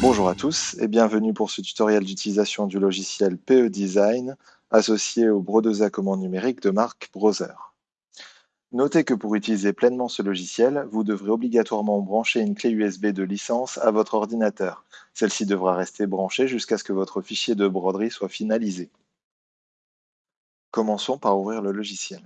Bonjour à tous et bienvenue pour ce tutoriel d'utilisation du logiciel PE Design associé au brodeuse à commande numérique de marque Browser. Notez que pour utiliser pleinement ce logiciel, vous devrez obligatoirement brancher une clé USB de licence à votre ordinateur. Celle-ci devra rester branchée jusqu'à ce que votre fichier de broderie soit finalisé. Commençons par ouvrir le logiciel.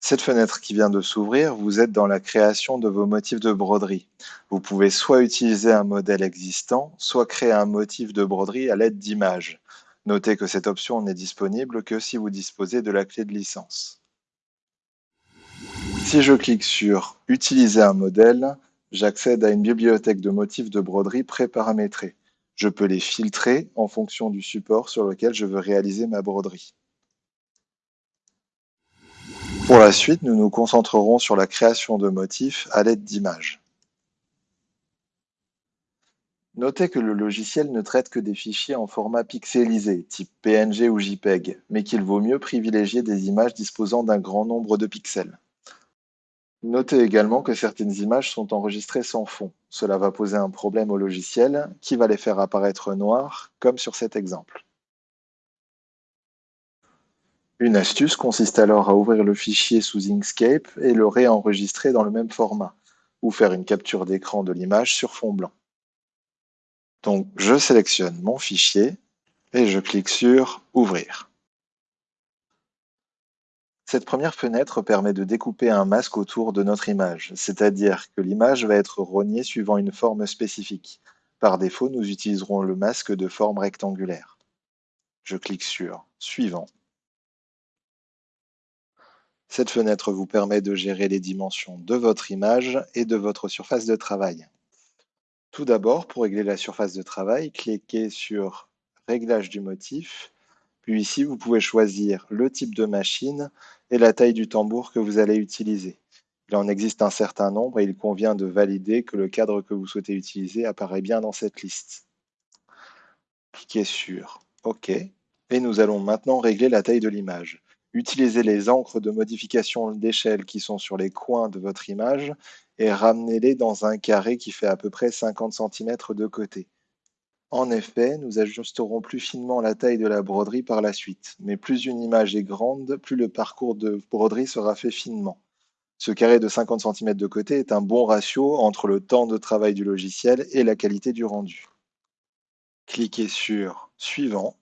Cette fenêtre qui vient de s'ouvrir, vous êtes dans la création de vos motifs de broderie. Vous pouvez soit utiliser un modèle existant, soit créer un motif de broderie à l'aide d'images. Notez que cette option n'est disponible que si vous disposez de la clé de licence. Si je clique sur « Utiliser un modèle », j'accède à une bibliothèque de motifs de broderie pré-paramétrés. Je peux les filtrer en fonction du support sur lequel je veux réaliser ma broderie. Pour la suite, nous nous concentrerons sur la création de motifs à l'aide d'images. Notez que le logiciel ne traite que des fichiers en format pixelisé, type PNG ou JPEG, mais qu'il vaut mieux privilégier des images disposant d'un grand nombre de pixels. Notez également que certaines images sont enregistrées sans fond. Cela va poser un problème au logiciel qui va les faire apparaître noires, comme sur cet exemple. Une astuce consiste alors à ouvrir le fichier sous Inkscape et le réenregistrer dans le même format, ou faire une capture d'écran de l'image sur fond blanc. Donc je sélectionne mon fichier et je clique sur « Ouvrir ». Cette première fenêtre permet de découper un masque autour de notre image, c'est-à-dire que l'image va être rognée suivant une forme spécifique. Par défaut, nous utiliserons le masque de forme rectangulaire. Je clique sur « Suivant ». Cette fenêtre vous permet de gérer les dimensions de votre image et de votre surface de travail. Tout d'abord, pour régler la surface de travail, cliquez sur « Réglage du motif », puis ici, vous pouvez choisir le type de machine et la taille du tambour que vous allez utiliser. Il en existe un certain nombre et il convient de valider que le cadre que vous souhaitez utiliser apparaît bien dans cette liste. Cliquez sur OK et nous allons maintenant régler la taille de l'image. Utilisez les encres de modification d'échelle qui sont sur les coins de votre image et ramenez-les dans un carré qui fait à peu près 50 cm de côté. En effet, nous ajusterons plus finement la taille de la broderie par la suite, mais plus une image est grande, plus le parcours de broderie sera fait finement. Ce carré de 50 cm de côté est un bon ratio entre le temps de travail du logiciel et la qualité du rendu. Cliquez sur « Suivant »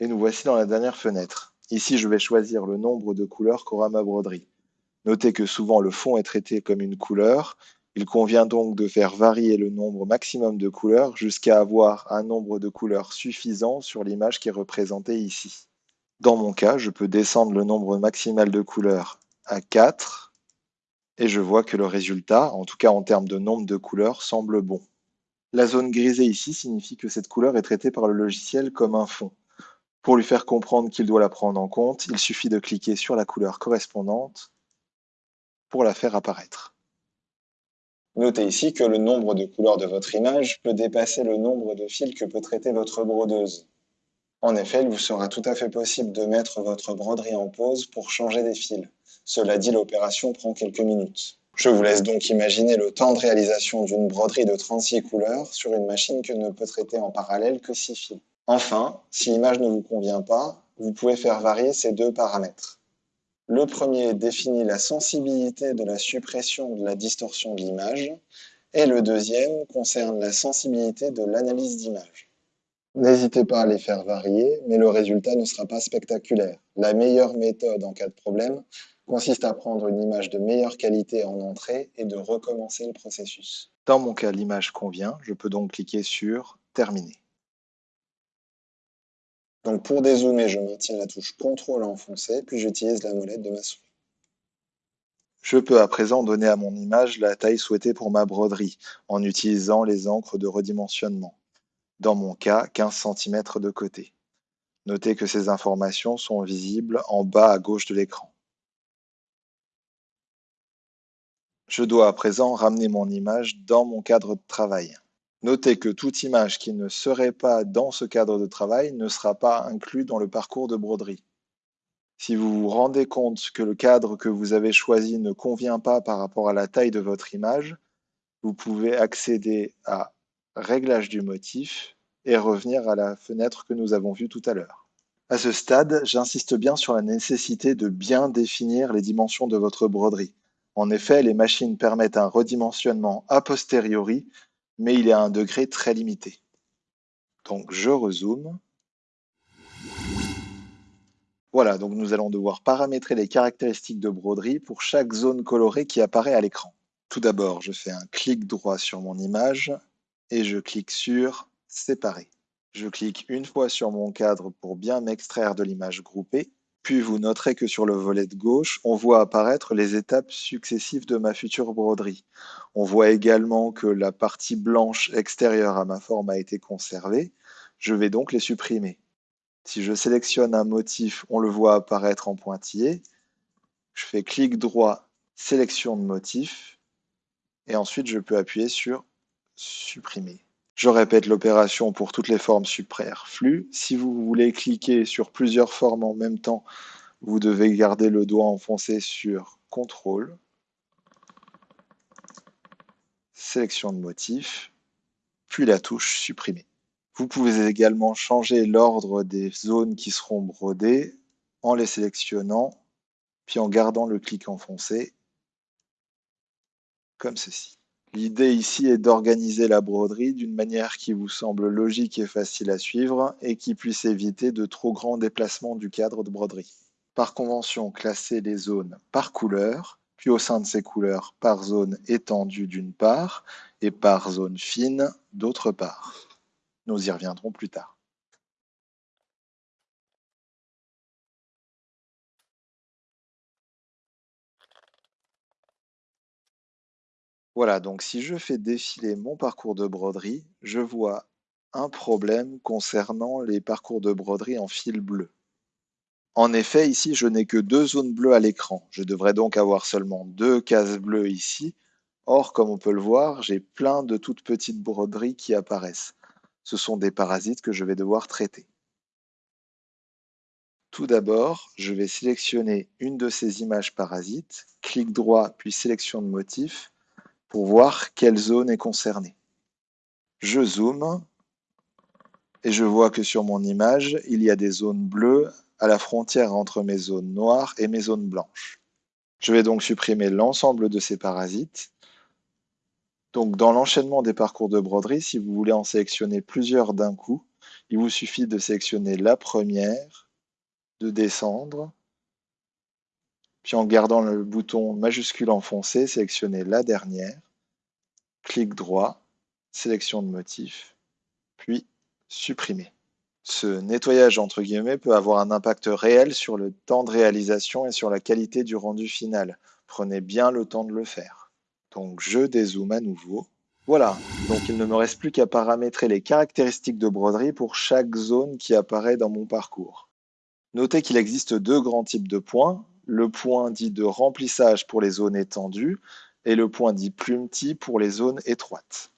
et nous voici dans la dernière fenêtre. Ici, je vais choisir le nombre de couleurs qu'aura ma broderie. Notez que souvent le fond est traité comme une couleur il convient donc de faire varier le nombre maximum de couleurs jusqu'à avoir un nombre de couleurs suffisant sur l'image qui est représentée ici. Dans mon cas, je peux descendre le nombre maximal de couleurs à 4 et je vois que le résultat, en tout cas en termes de nombre de couleurs, semble bon. La zone grisée ici signifie que cette couleur est traitée par le logiciel comme un fond. Pour lui faire comprendre qu'il doit la prendre en compte, il suffit de cliquer sur la couleur correspondante pour la faire apparaître. Notez ici que le nombre de couleurs de votre image peut dépasser le nombre de fils que peut traiter votre brodeuse. En effet, il vous sera tout à fait possible de mettre votre broderie en pause pour changer des fils. Cela dit, l'opération prend quelques minutes. Je vous laisse donc imaginer le temps de réalisation d'une broderie de 36 couleurs sur une machine que ne peut traiter en parallèle que 6 fils. Enfin, si l'image ne vous convient pas, vous pouvez faire varier ces deux paramètres. Le premier définit la sensibilité de la suppression de la distorsion de l'image et le deuxième concerne la sensibilité de l'analyse d'image. N'hésitez pas à les faire varier, mais le résultat ne sera pas spectaculaire. La meilleure méthode en cas de problème consiste à prendre une image de meilleure qualité en entrée et de recommencer le processus. Dans mon cas, l'image convient, je peux donc cliquer sur « Terminer ». Donc pour dézoomer, je maintiens la touche CTRL enfoncée, puis j'utilise la molette de ma souris. Je peux à présent donner à mon image la taille souhaitée pour ma broderie, en utilisant les encres de redimensionnement. Dans mon cas, 15 cm de côté. Notez que ces informations sont visibles en bas à gauche de l'écran. Je dois à présent ramener mon image dans mon cadre de travail. Notez que toute image qui ne serait pas dans ce cadre de travail ne sera pas inclus dans le parcours de broderie. Si vous vous rendez compte que le cadre que vous avez choisi ne convient pas par rapport à la taille de votre image, vous pouvez accéder à Réglage du motif et revenir à la fenêtre que nous avons vue tout à l'heure. À ce stade, j'insiste bien sur la nécessité de bien définir les dimensions de votre broderie. En effet, les machines permettent un redimensionnement a posteriori, mais il est à un degré très limité. Donc je rezoome. Voilà, donc nous allons devoir paramétrer les caractéristiques de broderie pour chaque zone colorée qui apparaît à l'écran. Tout d'abord, je fais un clic droit sur mon image et je clique sur Séparer. Je clique une fois sur mon cadre pour bien m'extraire de l'image groupée, puis vous noterez que sur le volet de gauche, on voit apparaître les étapes successives de ma future broderie. On voit également que la partie blanche extérieure à ma forme a été conservée. Je vais donc les supprimer. Si je sélectionne un motif, on le voit apparaître en pointillé. Je fais clic droit, sélection de motif, et ensuite je peux appuyer sur supprimer. Je répète l'opération pour toutes les formes superflues. Si vous voulez cliquer sur plusieurs formes en même temps, vous devez garder le doigt enfoncé sur CTRL, sélection de motif, puis la touche supprimer. Vous pouvez également changer l'ordre des zones qui seront brodées en les sélectionnant, puis en gardant le clic enfoncé, comme ceci. L'idée ici est d'organiser la broderie d'une manière qui vous semble logique et facile à suivre et qui puisse éviter de trop grands déplacements du cadre de broderie. Par convention, classez les zones par couleur, puis au sein de ces couleurs par zone étendue d'une part et par zone fine d'autre part. Nous y reviendrons plus tard. Voilà, donc si je fais défiler mon parcours de broderie, je vois un problème concernant les parcours de broderie en fil bleu. En effet, ici, je n'ai que deux zones bleues à l'écran. Je devrais donc avoir seulement deux cases bleues ici. Or, comme on peut le voir, j'ai plein de toutes petites broderies qui apparaissent ce sont des parasites que je vais devoir traiter. Tout d'abord, je vais sélectionner une de ces images parasites, clic droit puis sélection de motif pour voir quelle zone est concernée. Je zoome et je vois que sur mon image, il y a des zones bleues à la frontière entre mes zones noires et mes zones blanches. Je vais donc supprimer l'ensemble de ces parasites donc, dans l'enchaînement des parcours de broderie, si vous voulez en sélectionner plusieurs d'un coup, il vous suffit de sélectionner la première, de descendre, puis en gardant le bouton majuscule enfoncé, sélectionner la dernière, clic droit, sélection de motif, puis supprimer. Ce nettoyage entre guillemets peut avoir un impact réel sur le temps de réalisation et sur la qualité du rendu final. Prenez bien le temps de le faire. Donc je dézoome à nouveau. Voilà, donc il ne me reste plus qu'à paramétrer les caractéristiques de broderie pour chaque zone qui apparaît dans mon parcours. Notez qu'il existe deux grands types de points, le point dit de remplissage pour les zones étendues et le point dit plumetis pour les zones étroites.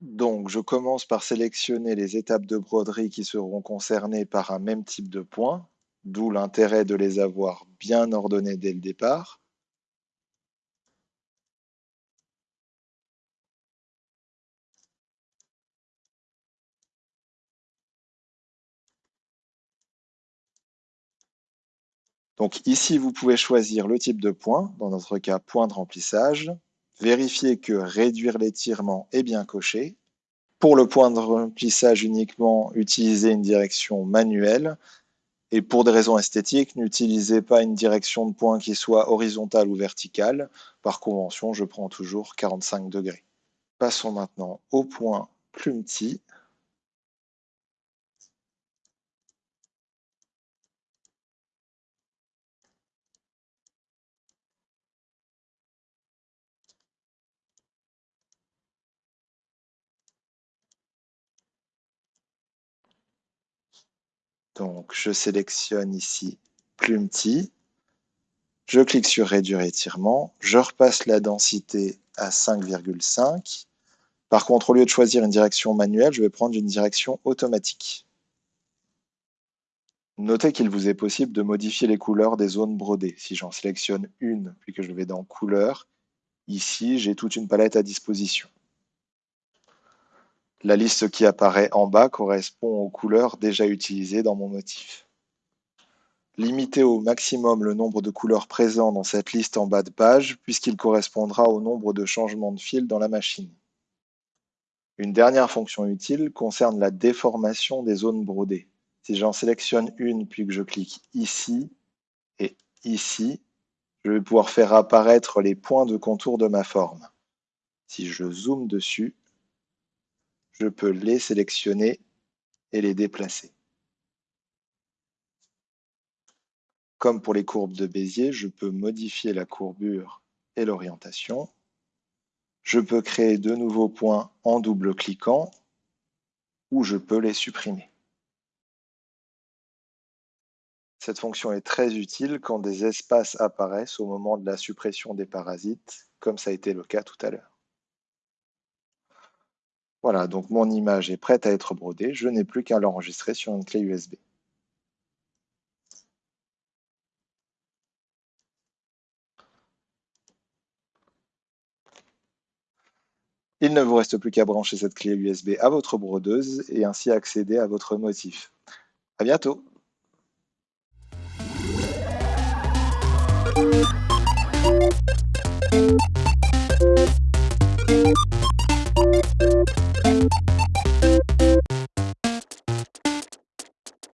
Donc je commence par sélectionner les étapes de broderie qui seront concernées par un même type de point, d'où l'intérêt de les avoir bien ordonnées dès le départ. Donc ici, vous pouvez choisir le type de point, dans notre cas point de remplissage, vérifier que réduire l'étirement est bien coché. Pour le point de remplissage uniquement, utilisez une direction manuelle. Et pour des raisons esthétiques, n'utilisez pas une direction de point qui soit horizontale ou verticale. Par convention, je prends toujours 45 degrés. Passons maintenant au point plumetis. Donc, je sélectionne ici Plumetis. Je clique sur Réduire étirement. Je repasse la densité à 5,5. Par contre, au lieu de choisir une direction manuelle, je vais prendre une direction automatique. Notez qu'il vous est possible de modifier les couleurs des zones brodées. Si j'en sélectionne une, puis que je vais dans Couleurs, ici, j'ai toute une palette à disposition. La liste qui apparaît en bas correspond aux couleurs déjà utilisées dans mon motif. Limitez au maximum le nombre de couleurs présents dans cette liste en bas de page, puisqu'il correspondra au nombre de changements de fil dans la machine. Une dernière fonction utile concerne la déformation des zones brodées. Si j'en sélectionne une, puis que je clique ici et ici, je vais pouvoir faire apparaître les points de contour de ma forme. Si je zoome dessus, je peux les sélectionner et les déplacer. Comme pour les courbes de Bézier, je peux modifier la courbure et l'orientation. Je peux créer de nouveaux points en double-cliquant ou je peux les supprimer. Cette fonction est très utile quand des espaces apparaissent au moment de la suppression des parasites, comme ça a été le cas tout à l'heure. Voilà, donc mon image est prête à être brodée, je n'ai plus qu'à l'enregistrer sur une clé USB. Il ne vous reste plus qu'à brancher cette clé USB à votre brodeuse et ainsi accéder à votre motif. À bientôt